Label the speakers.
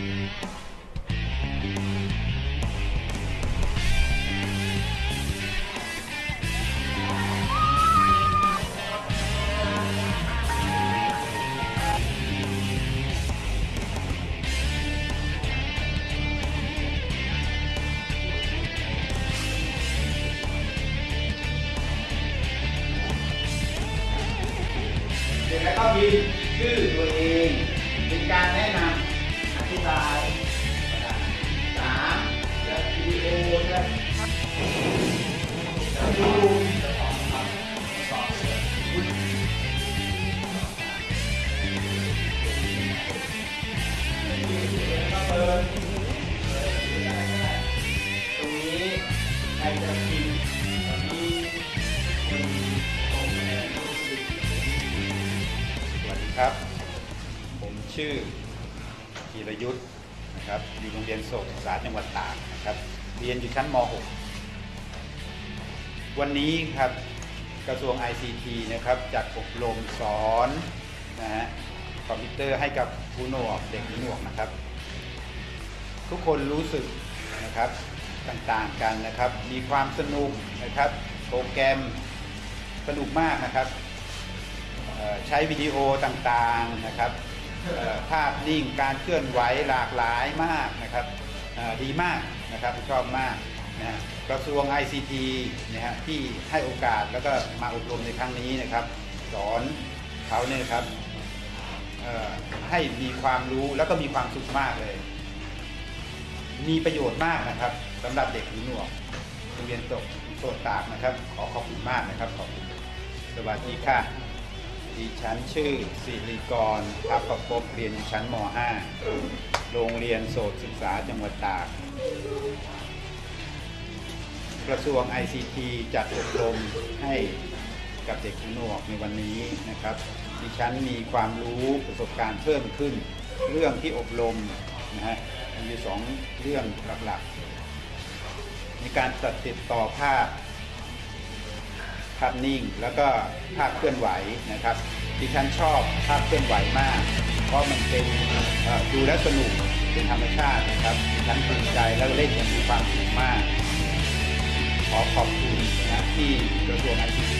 Speaker 1: เสร็จแล้วก็
Speaker 2: พิมพ์ชื่อตัวเองเป็นการแนะนำ อธิบายสามและวิดีโอและดูเปิดตรงนี้ใครจะพิมพ์ตรงนี้คนตรงนี้
Speaker 1: สวัสดีครับ ผมชื่อ กีรยุทธ์นะครับอยู่โรงเรียนโศกศึกษาจังหวัดตากนะครับเรียนอยู่ชั้นม .6 วันนี้ครับกระทรวง ICT นะครับจัดอบรมสอนนะฮะคอมพิวเตอร์ให้กับผู้หนวกเด็กหูหนวกนะครับ ทุกคนรู้สึกนะครับต่างๆกันนะครับ มีความสนุกนะครับโปรแกรมสนุกมากนะครับใช้วิดีโอต่างๆนะครับ ภาพนิ่งการเคลื่อนไหวหลากหลายมากนะครับดีมากนะครับชอบมากนะฮะกระทรวง ICT นะฮะที่ให้โอกาสแล้วก็มาอบรมในครั้งนี้นะครับ สอนเขาเนี่ยครับให้มีความรู้แล้วก็มีความสุขมากเลย มีประโยชน์มากนะครับสำหรับเด็กหูหนวกโรงเรียนตกโสดตากนะครับ ขอขอบคุณมากนะครับขอบคุณสวัสดีค่ะ ดิฉันชื่อสิริกรทัพประพบเรียนอยู่ชั้นม .5 โรงเรียนโสตศึกษาจังหวัดตาก กระทรวง ICT จัดอบรมให้กับเด็กหนวกในวันนี้นะครับ ดิฉันมีความรู้ประสบการณ์เพิ่มขึ้น เรื่องที่อบรมนะฮะมีสองเรื่องหลักๆในการตัดติดต่อภาพ ภาพนิ่ง แล้วก็ภาพเคลื่อนไหวนะครับ ดิฉันชอบภาพเคลื่อนไหวมาก เพราะมันเป็นดูแล้วสนุกเป็นธรรมชาตินะครับดิฉันภูมิใจแล้วเล่นอย่างมีความสุขมาก ขอขอบคุณนะที่กระทรวงไอทีจัดอบรม